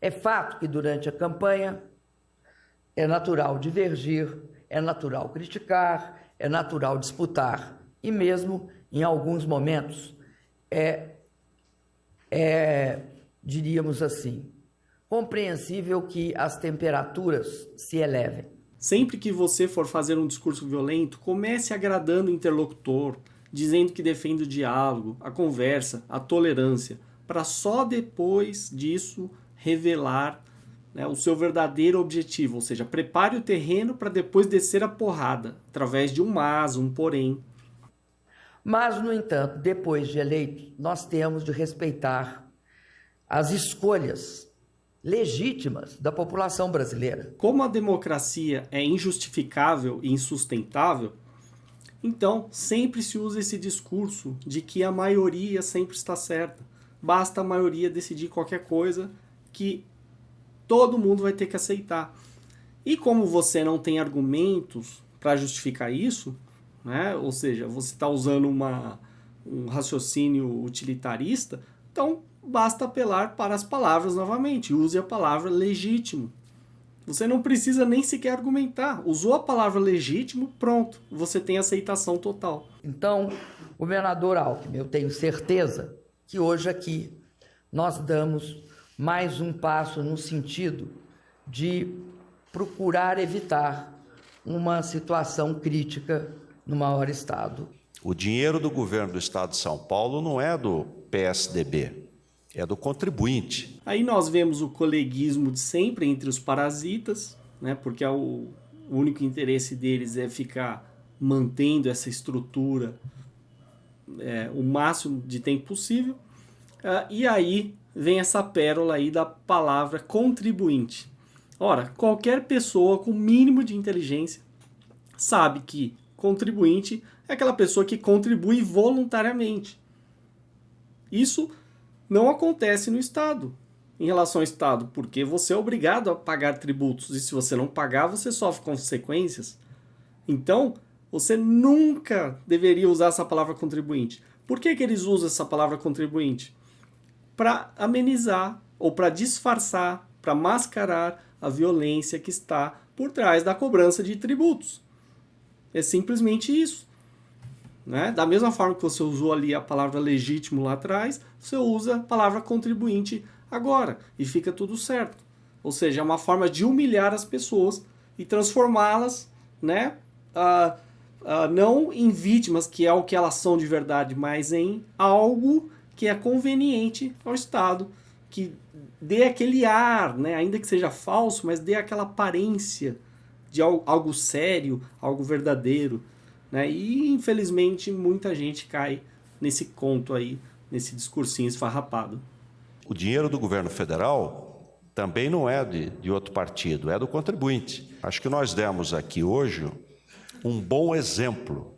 É fato que durante a campanha é natural divergir, é natural criticar, é natural disputar e mesmo em alguns momentos é, é diríamos assim, compreensível que as temperaturas se elevem. Sempre que você for fazer um discurso violento, comece agradando o interlocutor, dizendo que defende o diálogo, a conversa, a tolerância, para só depois disso revelar né, o seu verdadeiro objetivo, ou seja, prepare o terreno para depois descer a porrada, através de um mas, um porém. Mas, no entanto, depois de eleito, nós temos de respeitar as escolhas legítimas da população brasileira. Como a democracia é injustificável e insustentável, então sempre se usa esse discurso de que a maioria sempre está certa. Basta a maioria decidir qualquer coisa que todo mundo vai ter que aceitar. E como você não tem argumentos para justificar isso, né? ou seja, você está usando uma, um raciocínio utilitarista, então basta apelar para as palavras novamente. Use a palavra legítimo. Você não precisa nem sequer argumentar. Usou a palavra legítimo, pronto. Você tem aceitação total. Então, governador Alckmin, eu tenho certeza que hoje aqui nós damos mais um passo no sentido de procurar evitar uma situação crítica no maior estado. O dinheiro do governo do estado de São Paulo não é do PSDB, é do contribuinte. Aí nós vemos o coleguismo de sempre entre os parasitas, né, porque é o, o único interesse deles é ficar mantendo essa estrutura é, o máximo de tempo possível. Uh, e aí vem essa pérola aí da palavra contribuinte. Ora, qualquer pessoa com mínimo de inteligência sabe que contribuinte é aquela pessoa que contribui voluntariamente. Isso não acontece no Estado, em relação ao Estado, porque você é obrigado a pagar tributos e se você não pagar, você sofre consequências. Então, você nunca deveria usar essa palavra contribuinte. Por que, que eles usam essa palavra contribuinte? Para amenizar ou para disfarçar, para mascarar a violência que está por trás da cobrança de tributos. É simplesmente isso. Né? Da mesma forma que você usou ali a palavra legítimo lá atrás, você usa a palavra contribuinte agora e fica tudo certo. Ou seja, é uma forma de humilhar as pessoas e transformá-las né, uh, não em vítimas, que é o que elas são de verdade, mas em algo que é conveniente ao Estado, que dê aquele ar, né, ainda que seja falso, mas dê aquela aparência de algo sério, algo verdadeiro. Né? E infelizmente muita gente cai nesse conto aí, nesse discursinho esfarrapado. O dinheiro do governo federal também não é de, de outro partido, é do contribuinte. Acho que nós demos aqui hoje um bom exemplo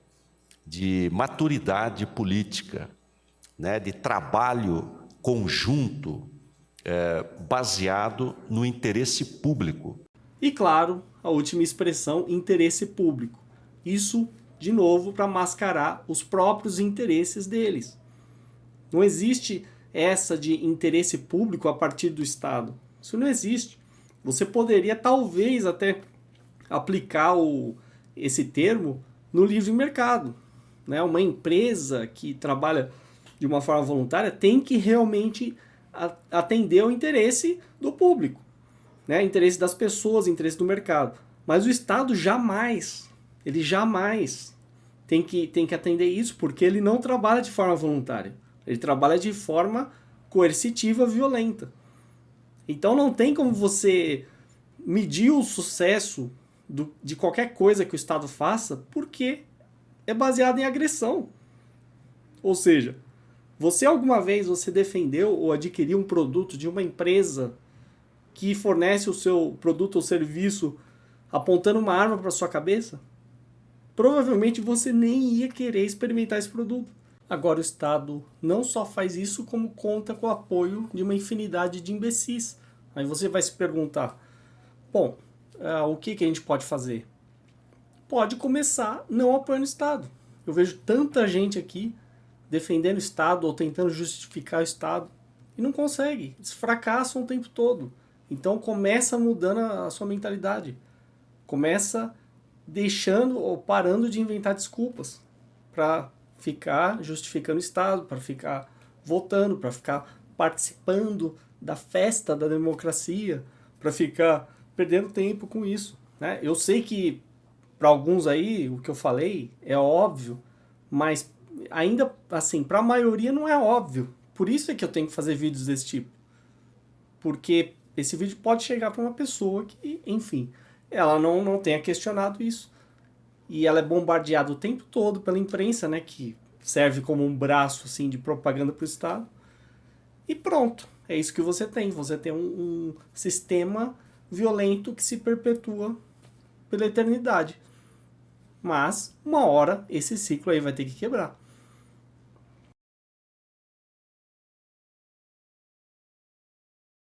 de maturidade política, né, de trabalho conjunto é, baseado no interesse público. E claro, a última expressão, interesse público. Isso de novo para mascarar os próprios interesses deles. Não existe essa de interesse público a partir do Estado. Isso não existe. Você poderia talvez até aplicar o, esse termo no livre mercado. Né? Uma empresa que trabalha de uma forma voluntária tem que realmente atender o interesse do público, né? interesse das pessoas, interesse do mercado. Mas o Estado jamais, ele jamais tem que, tem que atender isso, porque ele não trabalha de forma voluntária. Ele trabalha de forma coercitiva, violenta. Então não tem como você medir o sucesso do, de qualquer coisa que o Estado faça, porque é baseado em agressão. Ou seja, você alguma vez você defendeu ou adquiriu um produto de uma empresa que fornece o seu produto ou serviço apontando uma arma para sua cabeça? provavelmente você nem ia querer experimentar esse produto. Agora o Estado não só faz isso, como conta com o apoio de uma infinidade de imbecis. Aí você vai se perguntar, bom, uh, o que, que a gente pode fazer? Pode começar não apoiando o Estado. Eu vejo tanta gente aqui defendendo o Estado ou tentando justificar o Estado e não consegue. Eles fracassam o tempo todo. Então começa mudando a sua mentalidade. Começa deixando ou parando de inventar desculpas para ficar justificando o Estado, para ficar votando, para ficar participando da festa da democracia, para ficar perdendo tempo com isso. Né? Eu sei que para alguns aí o que eu falei é óbvio, mas ainda assim, para a maioria não é óbvio. Por isso é que eu tenho que fazer vídeos desse tipo. Porque esse vídeo pode chegar para uma pessoa que, enfim, ela não, não tenha questionado isso. E ela é bombardeada o tempo todo pela imprensa, né, que serve como um braço assim de propaganda para o Estado. E pronto, é isso que você tem. Você tem um, um sistema violento que se perpetua pela eternidade. Mas, uma hora, esse ciclo aí vai ter que quebrar.